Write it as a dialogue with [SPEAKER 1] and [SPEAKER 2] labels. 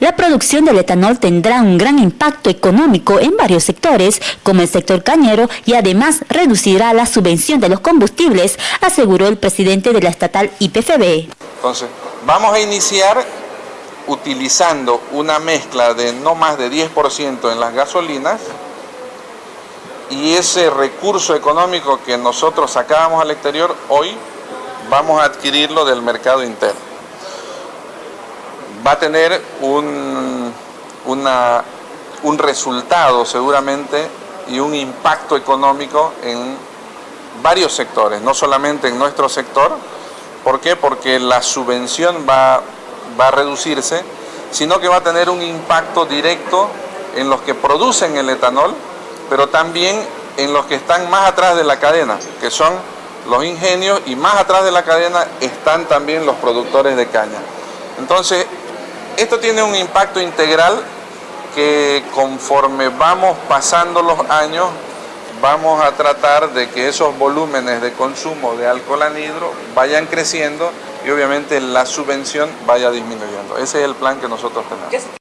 [SPEAKER 1] La producción del etanol tendrá un gran impacto económico en varios sectores, como el sector cañero, y además reducirá la subvención de los combustibles, aseguró el presidente de la estatal IPFB.
[SPEAKER 2] Entonces, vamos a iniciar utilizando una mezcla de no más de 10% en las gasolinas y ese recurso económico que nosotros sacábamos al exterior, hoy vamos a adquirirlo del mercado interno va a tener un, un resultado seguramente y un impacto económico en varios sectores, no solamente en nuestro sector. ¿Por qué? Porque la subvención va, va a reducirse, sino que va a tener un impacto directo en los que producen el etanol, pero también en los que están más atrás de la cadena, que son los ingenios y más atrás de la cadena están también los productores de caña. Entonces, esto tiene un impacto integral que conforme vamos pasando los años vamos a tratar de que esos volúmenes de consumo de alcohol anhidro vayan creciendo y obviamente la subvención vaya disminuyendo. Ese es el plan que nosotros tenemos.